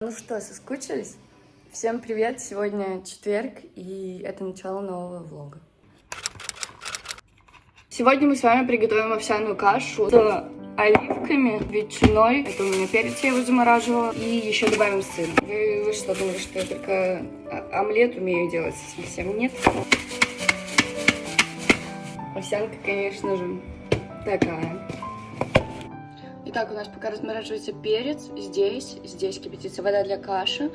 Ну что, соскучились? Всем привет! Сегодня четверг, и это начало нового влога. Сегодня мы с вами приготовим овсяную кашу с оливками, ветчиной. Это у меня перец, я его замораживала. И еще добавим сыр. Вы, вы что, думали, что я только омлет умею делать? Совсем нет. Овсянка, конечно же, такая. Итак, у нас пока размораживается перец. Здесь, здесь кипятится вода для каши.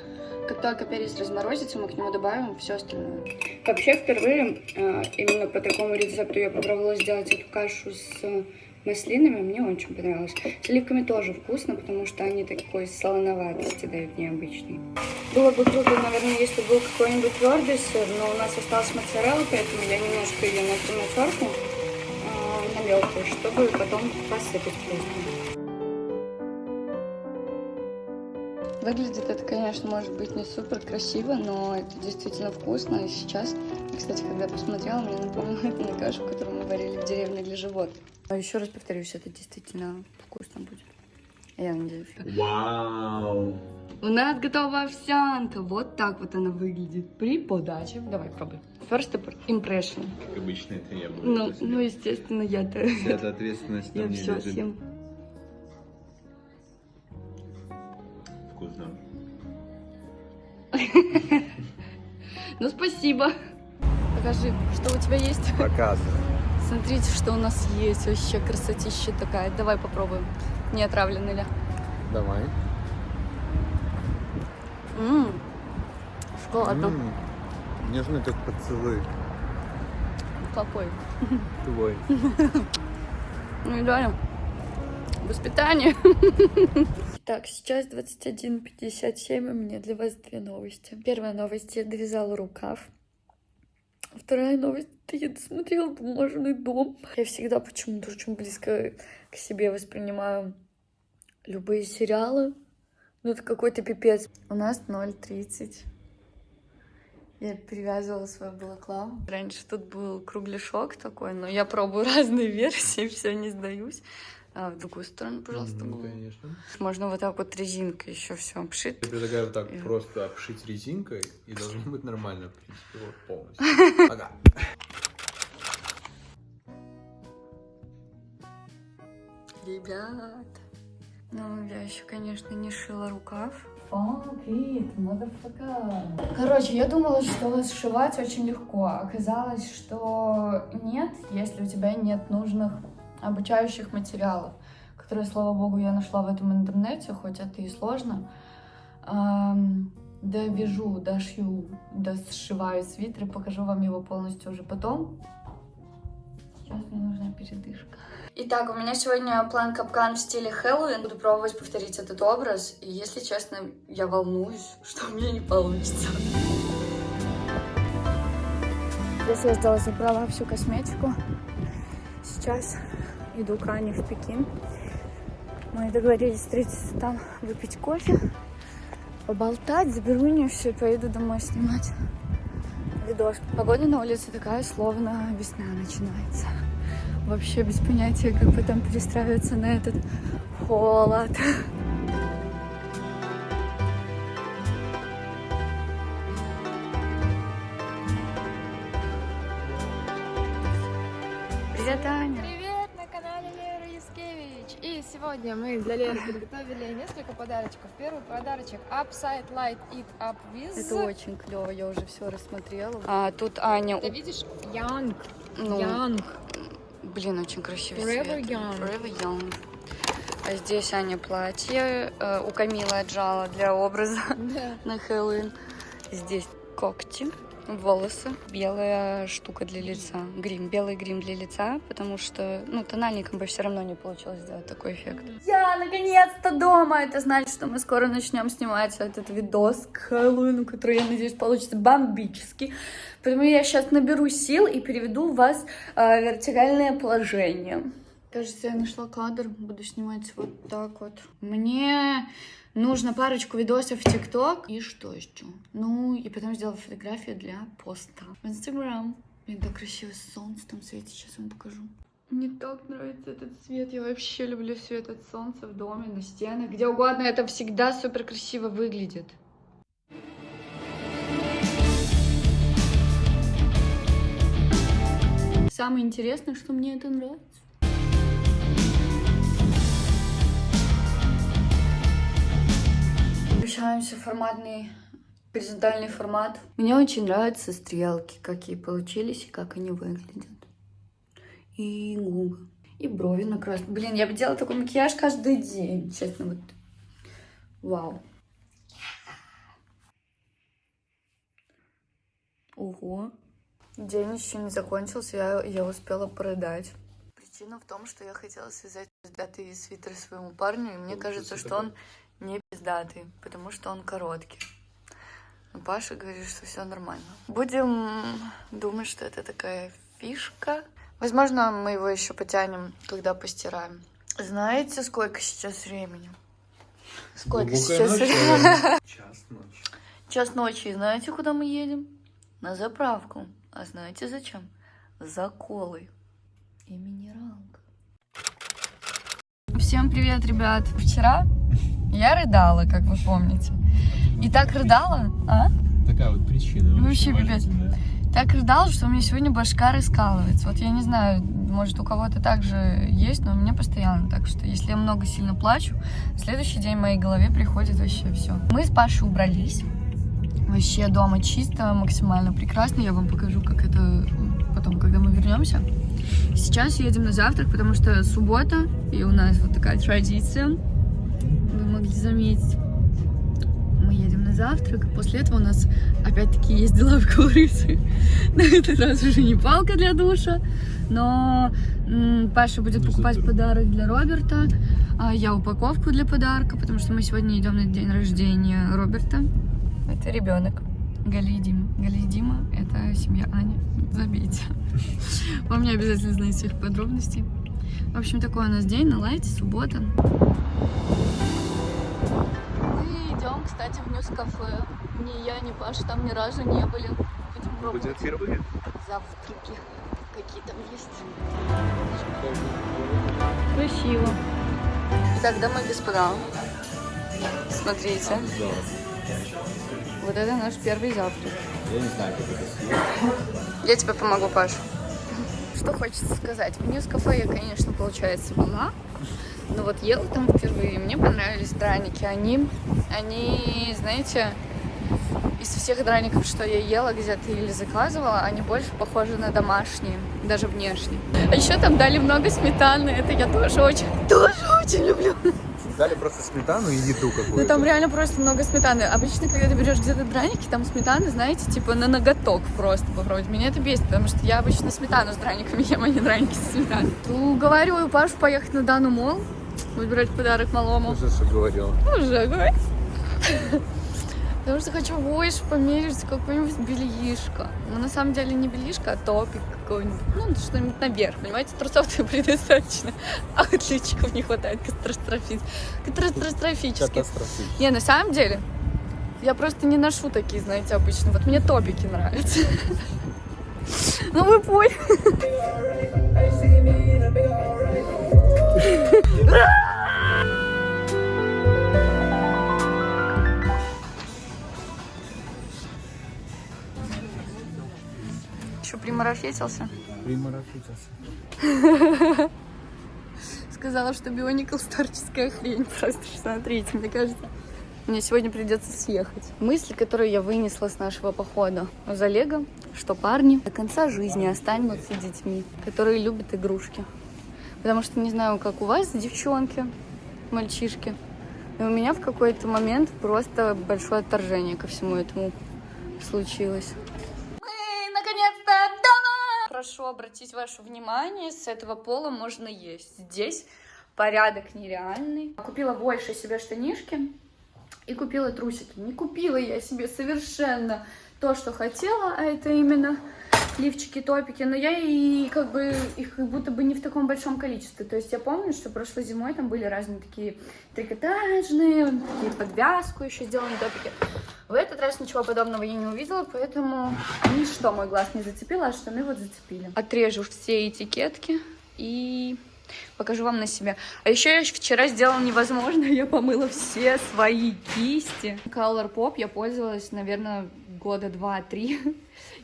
Как только перец разморозится, мы к нему добавим все остальное. Вообще, впервые э, именно по такому рецепту я попробовала сделать эту кашу с маслинами. Мне очень понравилось. С оливками тоже вкусно, потому что они такой солоноватости дают необычный. Было бы круто, наверное, если был какой-нибудь твердый сыр, но у нас осталась моцарелла, поэтому я немножко ее на терку э, на мелкую, чтобы потом посыпать вкусно. Выглядит это, конечно, может быть не супер красиво, но это действительно вкусно. И сейчас, кстати, когда посмотрела, мне напомнило это на кашу, которую мы варили в деревне для животных. А еще раз повторюсь, это действительно вкусно будет. Я надеюсь. Вау! У нас готова овсянка. Вот так вот она выглядит при подаче. Давай, пробуй. First impression. Как обычно, это я буду. Ну, ну естественно, я-то... Вся ответственность на мне все лежит. съем. Ну, спасибо. Покажи, что у тебя есть. Показывай. Смотрите, что у нас есть. Вообще красотища такая. Давай попробуем. Не отравленный ли? Давай. Ммм. Шоколадно. М, Нежный как поцелуй. Какой? Твой. Ну и реально. Воспитание. Так, сейчас 21.57, и меня для вас две новости. Первая новость, я довязала рукав. Вторая новость, я досмотрела бумажный дом. Я всегда почему-то очень близко к себе воспринимаю любые сериалы. Ну, это какой-то пипец. У нас 0.30. Я перевязывала свою балаклаву. Раньше тут был кругляшок такой, но я пробую разные версии, все не сдаюсь. А в другую сторону, пожалуйста, Ну, конечно. Можно вот так вот резинкой еще все обшить. Я предлагаю вот так И- просто обшить резинкой, и должно быть нормально, в принципе, вот полностью. Ага. Ребят. Ну, я еще, конечно, не шила рукав. Короче, я думала, что сшивать очень легко. Оказалось, что нет, если у тебя нет нужных обучающих материалов, которые, слава богу, я нашла в этом интернете, хоть это и сложно. Довяжу, дошью, досшиваю свитер, покажу вам его полностью уже потом. Сейчас мне нужна передышка. Итак, у меня сегодня план капкан в стиле Хэллоуин. Буду пробовать повторить этот образ. И, если честно, я волнуюсь, что у меня не получится. Здесь я сдала, забрала всю косметику. Сейчас иду к Ане в Пекин. Мы договорились встретиться там, выпить кофе, поболтать, заберу у нее все и поеду домой снимать видос. Погода на улице такая, словно весна начинается. Вообще без понятия, как потом перестраиваться на этот холод. Сегодня мы для Леры подготовили несколько подарочков. Первый подарочек Upside Light It Up With. Это очень клево, я уже все рассмотрела. А тут Аня, Ты видишь? Young. ну, Young. блин, очень красивый Forever цвет. Young. Forever Young. А здесь Аня платье э, у Камилы отжала для образа. Да. на Хэллоуин. Здесь когти, волосы, белая штука для лица, грим, белый грим для лица, потому что, ну, тональником бы все равно не получилось сделать такой эффект. Я наконец-то дома! Это значит, что мы скоро начнем снимать этот видос к Хэллоуину, который, я надеюсь, получится бомбический. Поэтому я сейчас наберу сил и переведу вас э, в вертикальное положение. Кажется, я нашла кадр, буду снимать вот так вот. Мне нужно парочку видосов в ТикТок. И что еще? Ну, и потом сделала фотографию для поста в Инстаграм. Блин, так красиво солнце там светит, сейчас вам покажу. Мне так нравится этот цвет. Я вообще люблю свет от солнца в доме, на стенах, где угодно. Это всегда супер красиво выглядит. Самое интересное, что мне это нравится. В форматный горизонтальный формат. Мне очень нравятся стрелки, какие получились и как они выглядят. И губы. И брови накрасить. Блин, я бы делала такой макияж каждый день, честно. Вот. Вау. Ого. День еще не закончился, я, я успела продать. Причина в том, что я хотела связать пиздатый свитер своему парню, и мне кажется, что он не пиздатый, потому что он короткий. Но Паша говорит, что все нормально. Будем думать, что это такая фишка. Возможно, мы его еще потянем, когда постираем. Знаете, сколько сейчас времени? Сколько Глубокая сейчас ночь, времени? Час ночи. Час ночи. И знаете, куда мы едем? На заправку. А знаете зачем? За колой. И минералка. Всем привет, ребят. Вчера я рыдала, как вы помните. И так рыдала, а? Такая вот причина. Вообще очень пипец. Так рыдала, что у меня сегодня башка раскалывается. Вот я не знаю, может у кого-то также есть, но у меня постоянно так, что если я много сильно плачу, в следующий день в моей голове приходит вообще все. Мы с Пашей убрались. Вообще дома чисто, максимально прекрасно. Я вам покажу, как это потом, когда мы вернемся. Сейчас едем на завтрак, потому что суббота, и у нас вот такая традиция. Могли заметить. Мы едем на завтрак. После этого у нас опять-таки есть дела в курице. На этот раз уже не палка для душа, но Паша будет Ну, покупать подарок для Роберта, а я упаковку для подарка, потому что мы сегодня идем на день рождения Роберта. Это ребенок. Галя и Дима. Галя и Дима — это семья Ани. Забейте. Вам не обязательно знать всех подробностей. В общем, такой у нас день на лайте, суббота. Мы идем, кстати, в News Cafe. Ни я, ни Паша там ни разу не были. Будем пробовать Будет впервые. завтраки. Какие там есть. Красиво. Итак, дамы и господа, смотрите. Вот это наш первый завтрак. Я не знаю, как это съесть. Я тебе помогу, Паш. Что хочется сказать? В News Cafe я, конечно, получается, была. Но вот ела там впервые. Мне понравились драники. Они, они, знаете, из всех драников, что я ела где-то или заказывала, они больше похожи на домашние, даже внешне. А еще там дали много сметаны. Это я тоже очень, тоже очень люблю. Дали просто сметану и еду какую-то. Ну там реально просто много сметаны. Обычно, когда ты берешь где-то драники, там сметаны, знаете, типа на ноготок просто попробовать. Меня это бесит, потому что я обычно сметану с драниками ем, а не драники со сметаной. Уговариваю Пашу поехать на Дану Мол, выбирать подарок малому. Уже что говорила. Уже, говорит. Потому что хочу больше померить какое-нибудь бельишко. Ну, на самом деле не бельишко, а топик какой-нибудь. Ну, что-нибудь наверх, понимаете? Трусов-то предостаточно. А отличиков не хватает катастрофи- катастрофически. Катастрофически. Не, на самом деле, я просто не ношу такие, знаете, обычно. Вот мне топики нравятся. Ну, вы поняли. Еще примарафетился. Примарафитился. Сказала, что Бионикл старческая хрень. Просто смотрите, мне кажется, мне сегодня придется съехать. Мысли, которые я вынесла с нашего похода из Олега, что парни до конца жизни останутся детьми, которые любят игрушки. Потому что не знаю, как у вас, девчонки, мальчишки, но у меня в какой-то момент просто большое отторжение ко всему этому случилось. Мы наконец-то дома! Прошу обратить ваше внимание, с этого пола можно есть. Здесь порядок нереальный. Купила больше себе штанишки и купила трусики. Не купила я себе совершенно то, что хотела, а это именно лифчики, топики, но я и как бы их как будто бы не в таком большом количестве. То есть я помню, что прошлой зимой там были разные такие трикотажные, такие подвязку еще сделанные топики. В этот раз ничего подобного я не увидела, поэтому ничто мой глаз не зацепило, а штаны вот зацепили. Отрежу все этикетки и покажу вам на себя. А еще я вчера сделала невозможно, я помыла все свои кисти. Color Pop я пользовалась, наверное, года два-три,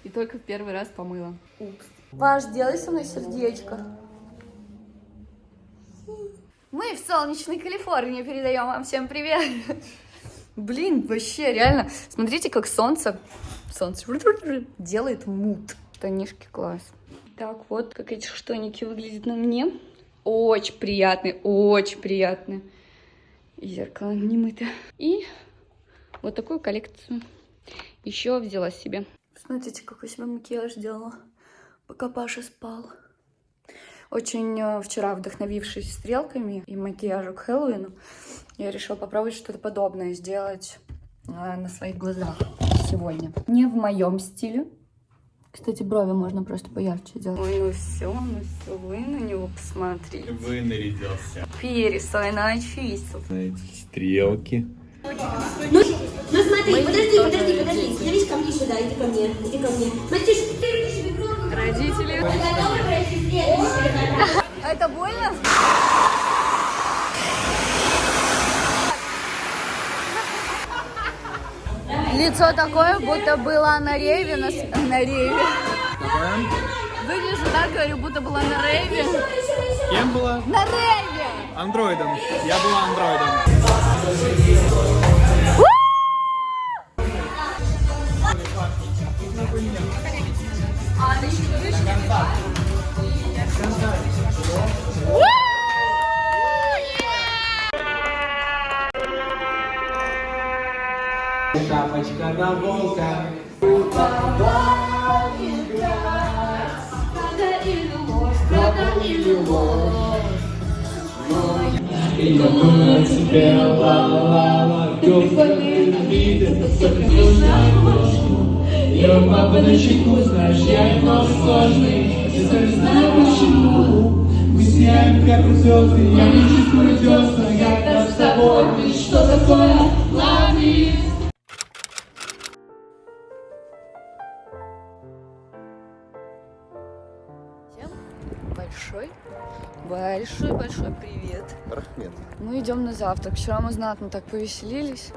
и только в первый раз помыла. Упс. Паш, делай со мной сердечко. Мы в солнечной Калифорнии передаем вам всем привет. Блин, вообще, реально. Смотрите, как солнце, солнце делает мут. Штанишки класс. Так, вот как эти штаники выглядят на мне. Очень приятные, очень приятные. И зеркало не мыто. И вот такую коллекцию еще взяла себе. Смотрите, какой себе макияж делала, пока Паша спал. Очень э, вчера вдохновившись стрелками и макияжем к Хэллоуину, я решила попробовать что-то подобное сделать э, на своих глазах сегодня. Не в моем стиле. Кстати, брови можно просто поярче делать. Ой, ну все, ну все, вы на него посмотрите. Вы нарядился. Перец свой начистил. Эти стрелки. Ну, ну смотри, подожди, подожди, подожди. Становись ко мне сюда, иди ко мне, иди ко мне. Матюш, ты руки себе кровь. Родители. Вы готовы пройти следующий Это больно? Лицо такое, будто была на рейве, на, на рейве. Выгляжу так, говорю, будто была на рейве. Кем была? На рейве! Андроидом. Я была андроидом. Chapa de cana O babá me dá Cada ilumor, cada ilumor. E não conhece bela, lá, lá Que eu falei na vida Sempre que eu já gosto Я папа на чеку, знаешь, я немного сложный, я сам знаю почему. Мы сияем, как звезды, я не чувствую десна, когда с тобой, ты что такое? Лови! Большой, большой-большой привет. Рахмет. Мы идем на завтрак. Вчера мы знатно так повеселились.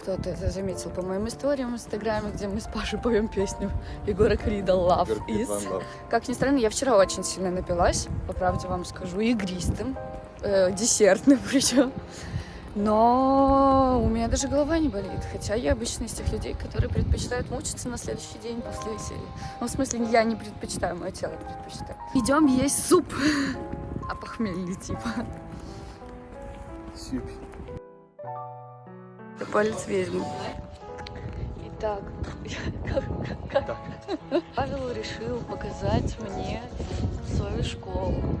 Кто-то это заметил по моим историям в Инстаграме, где мы с Пашей поем песню Егора Крида Love is. Love. Как ни странно, я вчера очень сильно напилась, по правде вам скажу, игристым, э, десертным причем. Но у меня даже голова не болит. Хотя я обычно из тех людей, которые предпочитают мучиться на следующий день после веселья. Ну, в смысле, я не предпочитаю, мое тело предпочитает. Идем есть суп. А похмельный типа. Сюпи. Я палец ведьмы. Итак, как- Павел решил показать мне свою школу.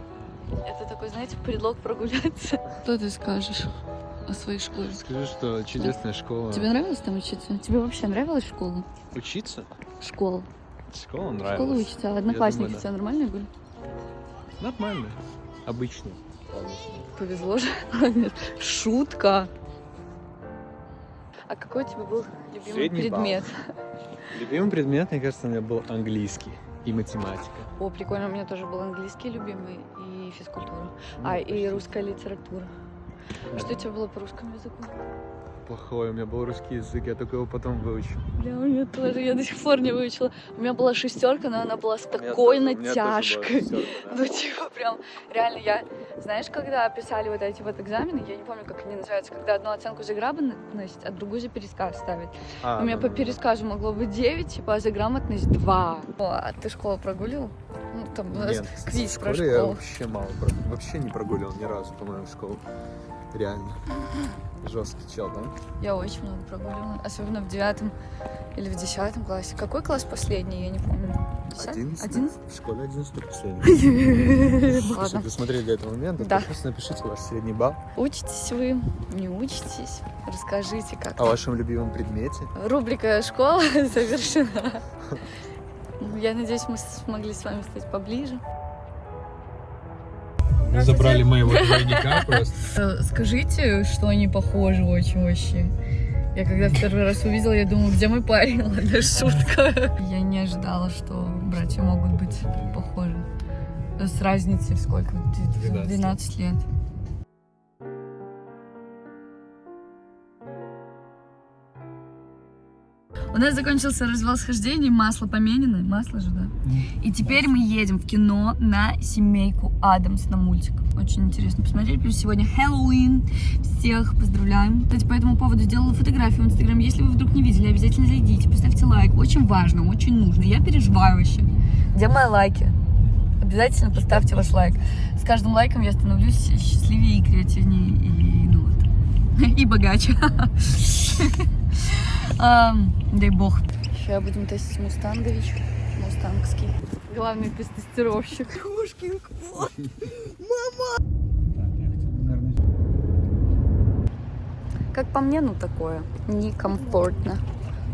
Это такой, знаете, предлог прогуляться. Что ты скажешь о своей школе? Скажи, что чудесная школа. Тебе нравилось там учиться? Тебе вообще нравилась школа? Учиться? Школа. Школа нравилась. Школа учится. А одноклассники думаю, у тебя нормальные были? Нормально. Обычно. Повезло же. Шутка. А какой у тебя был любимый Средний балл. предмет? Любимый предмет, мне кажется, у меня был английский и математика. О, прикольно, у меня тоже был английский любимый и физкультура. Ну, А, и почти. русская литература. Что у тебя было по русскому языку? Плохой, у меня был русский язык, я только его потом выучил. Бля, у меня тоже, я до сих пор не выучила. У меня была шестерка, но она была с такой натяжкой. Ну, типа, прям, реально, я, знаешь, когда писали вот эти вот экзамены, я не помню, как они называются, когда одну оценку за грамотность, а другую за пересказ ставят. А, У меня по пересказу могло быть 9, типа, а за грамотность 2. О, а ты школу прогулил? Там у нас Нет, квиз про школе я школу. вообще мало, про- вообще не прогуливал ни разу, по-моему, школу. Реально. Жесткий чел, да? Я очень много прогуливала, особенно в девятом или в десятом классе. Какой класс последний, я не помню. Одиннадцатый. В школе одиннадцатый последний. Если Ладно. досмотрели до этого момента, Да. то просто напишите ваш средний балл. Учитесь вы, не учитесь, расскажите как. О вашем любимом предмете. Рубрика «Школа» завершена. Я надеюсь, мы смогли с вами стать поближе. Мы забрали моего двойника просто. Э, Скажите, что они похожи очень вообще. Я когда в первый раз увидела, я думала, где мой парень? Ладно, шутка. Я не ожидала, что братья могут быть похожи. С разницей в сколько? В 12 12 лет. У нас закончился развал схождений, масло поменено, масло же, да? И теперь мы едем в кино на семейку Адамс на мультик. Очень интересно посмотреть. Плюс сегодня Хэллоуин. Всех поздравляем. Кстати, по этому поводу сделала фотографию в Инстаграм. Если вы вдруг не видели, обязательно зайдите, поставьте лайк. Очень важно, очень нужно. Я переживаю вообще. Где мои лайки? Обязательно поставьте ваш лайк. С каждым лайком я становлюсь счастливее и креативнее, и, ну, вот, и богаче. Ам, Дай бог. Сейчас будем тестить Мустангович. Мустангский. Главный тестировщик. Как по мне, ну такое. Некомфортно.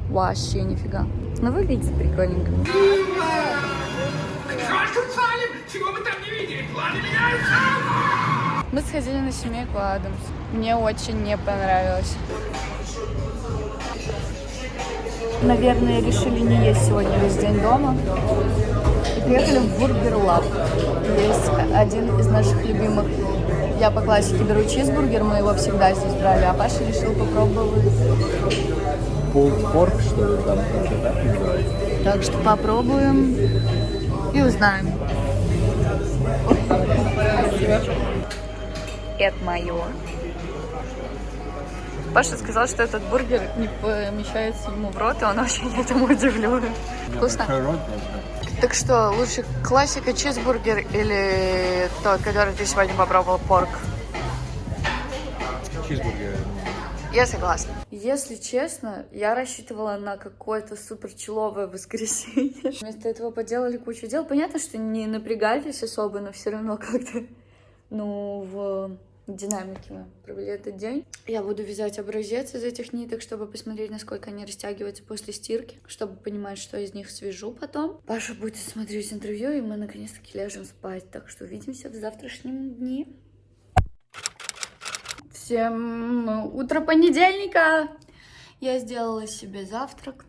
Вообще нифига. Но выглядит прикольненько. Мы сходили на семейку Адамс. Мне очень не понравилось. Наверное, решили не есть сегодня весь день дома. И приехали в Burger Lab. Есть один из наших любимых. Я по классике беру чизбургер, мы его всегда здесь брали, а Паша решил попробовать. Pork, что ли, там так называется? Так что попробуем и узнаем. Это мое. Паша сказал, что этот бургер не помещается ему в рот, и он очень этому удивлен. Вкусно? Так что, лучше классика чизбургер или тот, который ты сегодня попробовал, порк? Чизбургер. Я согласна. Если честно, я рассчитывала на какое-то супер человое воскресенье. Вместо этого поделали кучу дел. Понятно, что не напрягались особо, но все равно как-то, ну, в динамике мы провели этот день. Я буду вязать образец из этих ниток, чтобы посмотреть, насколько они растягиваются после стирки, чтобы понимать, что из них свяжу потом. Паша будет смотреть интервью, и мы наконец-таки ляжем спать. Так что увидимся в завтрашнем дне. Всем утро понедельника! Я сделала себе завтрак.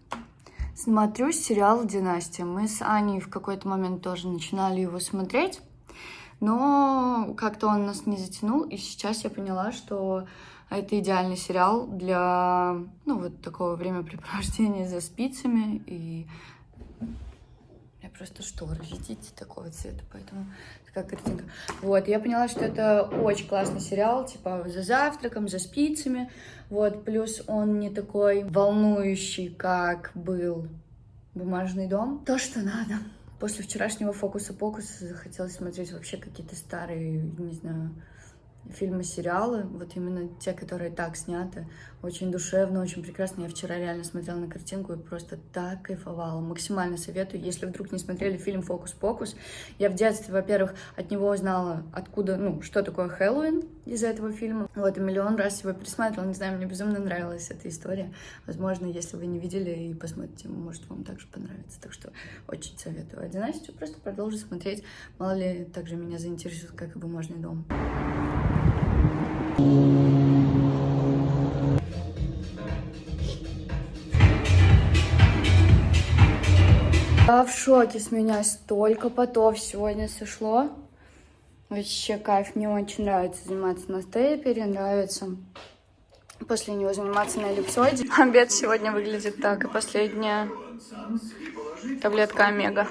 Смотрю сериал «Династия». Мы с Аней в какой-то момент тоже начинали его смотреть, но как-то он нас не затянул, и сейчас я поняла, что это идеальный сериал для, ну, вот такого времяпрепровождения за спицами, и я просто шторы, видите, такого цвета, поэтому такая картинка. Вот, я поняла, что это очень классный сериал, типа за завтраком, за спицами, вот, плюс он не такой волнующий, как был «Бумажный дом». То, что надо. После вчерашнего фокуса-покуса захотелось смотреть вообще какие-то старые, не знаю, фильмы, сериалы, вот именно те, которые так сняты, очень душевно, очень прекрасно. Я вчера реально смотрела на картинку и просто так кайфовала. Максимально советую, если вдруг не смотрели фильм «Фокус-покус». Я в детстве, во-первых, от него узнала, откуда, ну, что такое Хэллоуин из этого фильма. Вот, и миллион раз его пересматривала, не знаю, мне безумно нравилась эта история. Возможно, если вы не видели и посмотрите, может, вам также понравится. Так что очень советую. А династию просто продолжу смотреть. Мало ли, также меня заинтересует, как и «Бумажный дом». Я в шоке с меня столько потов сегодня сошло. Вообще кайф, мне очень нравится заниматься на стейпере, нравится после него заниматься на эллипсоиде. Обед сегодня выглядит так, и последняя таблетка омега.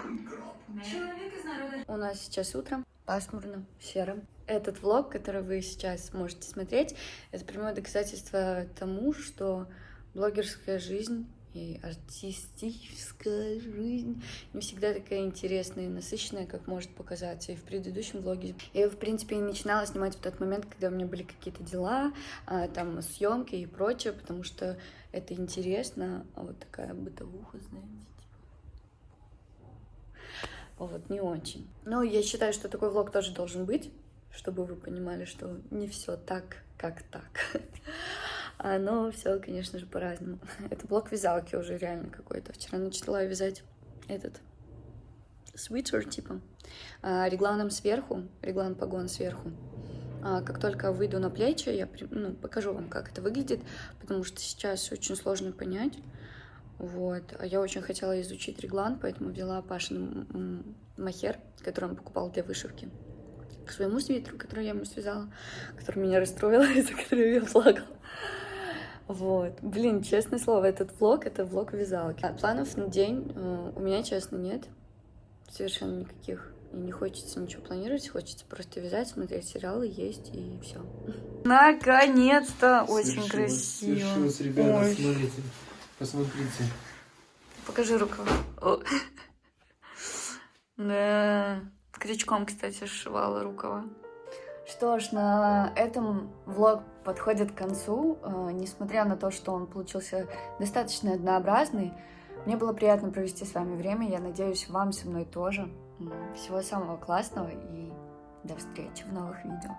У нас сейчас утро, пасмурно, серо. Этот влог, который вы сейчас можете смотреть, это прямое доказательство тому, что блогерская жизнь и артистическая жизнь не всегда такая интересная и насыщенная, как может показаться. И в предыдущем влоге я, в принципе, и начинала снимать в тот момент, когда у меня были какие-то дела, а, там, съемки и прочее, потому что это интересно, а вот такая бытовуха, знаете. Вот, не очень. Но я считаю, что такой влог тоже должен быть, чтобы вы понимали, что не все так, как так. А, Но все, конечно же, по-разному. Это блок вязалки уже реально какой-то. Вчера начала вязать этот свитер, типа, а, регланом сверху, реглан погон сверху. А, Как только выйду на плечи, я ну, покажу вам, как это выглядит, потому что сейчас очень сложно понять. Вот. А я очень хотела изучить реглан, поэтому взяла Пашин махер, который он покупал для вышивки, к своему свитеру, который я ему связала, который меня расстроил, из-за которого я плакала. Вот. Блин, честное слово, этот влог — это влог вязалки. А планов на день э, у меня, честно, нет. Совершенно никаких. И не хочется ничего планировать, хочется просто вязать, смотреть сериалы, есть и все. Наконец-то! Очень красиво. Свершилось, ребята, Ой. смотрите. Посмотрите. Покажи рукава. О. Да. С крючком, кстати, сшивала рукава. Что ж, на этом влог подходит к концу. Э, Несмотря на то, что он получился достаточно однообразный, мне было приятно провести с вами время. Я надеюсь, вам со мной тоже. Всего самого классного и до встречи в новых видео.